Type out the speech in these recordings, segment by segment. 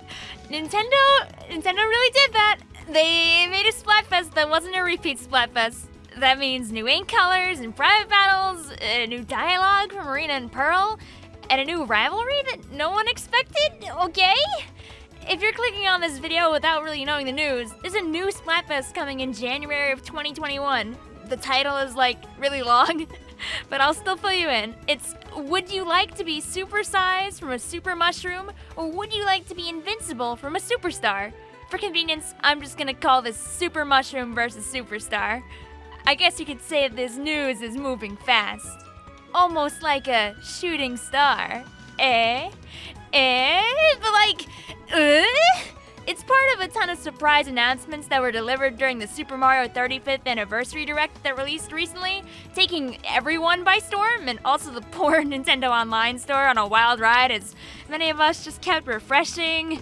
Nintendo, Nintendo really did that. They made a Splatfest that wasn't a repeat Splatfest. That means new ink colors and private battles, a new dialogue from Marina and Pearl, and a new rivalry that no one expected, okay? If you're clicking on this video without really knowing the news, there's a new Splatfest coming in January of 2021. The title is like really long, but I'll still fill you in. It's Would you like to be supersized from a super mushroom, or would you like to be invincible from a superstar? For convenience, I'm just gonna call this Super Mushroom versus Superstar. I guess you could say this news is moving fast. Almost like a shooting star. Eh? Eh? A ton of surprise announcements that were delivered during the Super Mario 35th Anniversary Direct that released recently, taking everyone by storm and also the poor Nintendo Online store on a wild ride as many of us just kept refreshing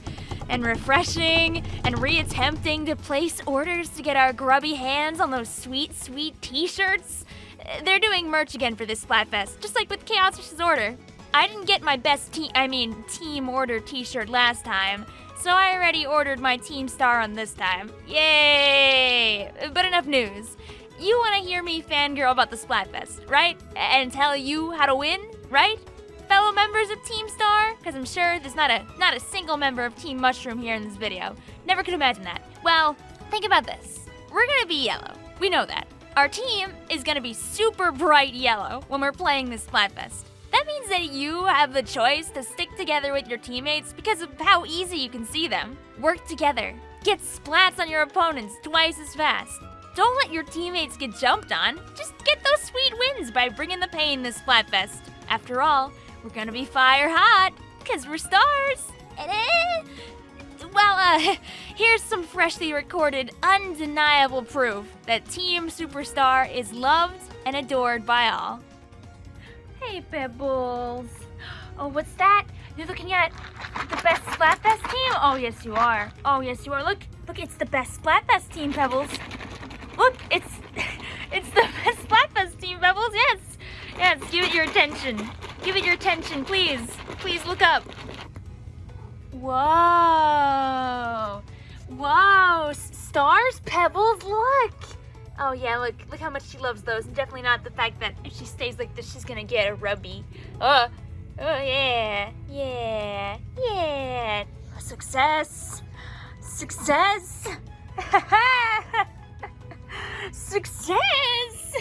and refreshing and reattempting to place orders to get our grubby hands on those sweet, sweet t-shirts. They're doing merch again for this Splatfest, just like with Chaos. Order. I didn't get my best team, I mean, team order t-shirt last time, so I already ordered my team star on this time. Yay! But enough news. You want to hear me fangirl about the Splatfest, right? And tell you how to win, right? fellow members of Team Star? Because I'm sure there's not a not a single member of Team Mushroom here in this video. Never could imagine that. Well, think about this. We're gonna be yellow. We know that. Our team is gonna be super bright yellow when we're playing this Splatfest. That means that you have the choice to stick together with your teammates because of how easy you can see them. Work together. Get splats on your opponents twice as fast. Don't let your teammates get jumped on. Just get those sweet wins by bringing the pain this Splatfest. After all, we're gonna be fire hot, because we're stars. Well, uh, here's some freshly recorded, undeniable proof that Team Superstar is loved and adored by all. Hey, Pebbles. Oh, what's that? You're looking at the best Splatfest team? Oh, yes, you are. Oh, yes, you are. Look, look, it's the best Splatfest team, Pebbles. Look, it's, it's the best Splatfest team, Pebbles. Yes, yes, give it your attention. Give it your attention, please. Please look up. Whoa. Oh yeah, look, look how much she loves those. And definitely not the fact that if she stays like this, she's gonna get a rubby. Oh, oh yeah, yeah, yeah. Success, success, success.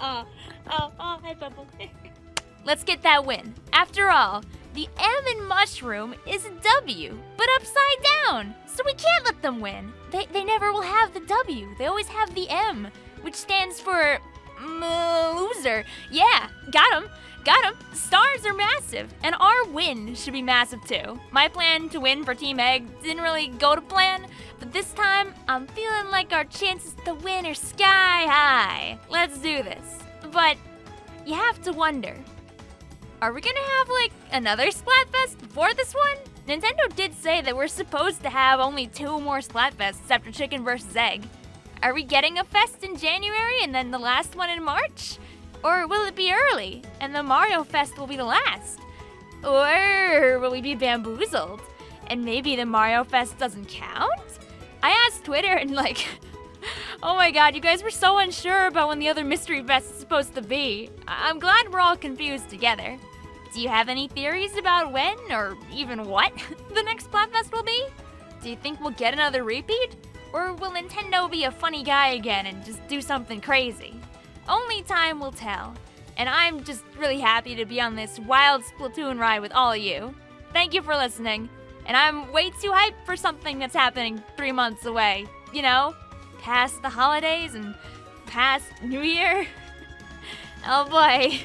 oh. Oh, oh, hi, Bubble. Let's get that win. After all, the M in mushroom is a W, but upside down. So we can't let them win. They, they never will have the W. They always have the M, which stands for loser. Yeah, got him. Got him. Stars are massive, and our win should be massive too. My plan to win for Team Egg didn't really go to plan, but this time I'm feeling like our chances to win are sky high. Let's do this. But you have to wonder, are we gonna have like another Splatfest before this one? Nintendo did say that we're supposed to have only two more Splatfests after Chicken vs. Egg. Are we getting a fest in January and then the last one in March? Or will it be early and the Mario Fest will be the last? Or will we be bamboozled and maybe the Mario Fest doesn't count? I asked Twitter and like Oh my god, you guys were so unsure about when the other mystery fest is supposed to be. I- am glad we're all confused together. Do you have any theories about when, or even what, the next Splatfest will be? Do you think we'll get another repeat? Or will Nintendo be a funny guy again and just do something crazy? Only time will tell. And I'm just really happy to be on this wild Splatoon ride with all of you. Thank you for listening. And I'm way too hyped for something that's happening three months away. You know? past the holidays and past New Year. oh boy.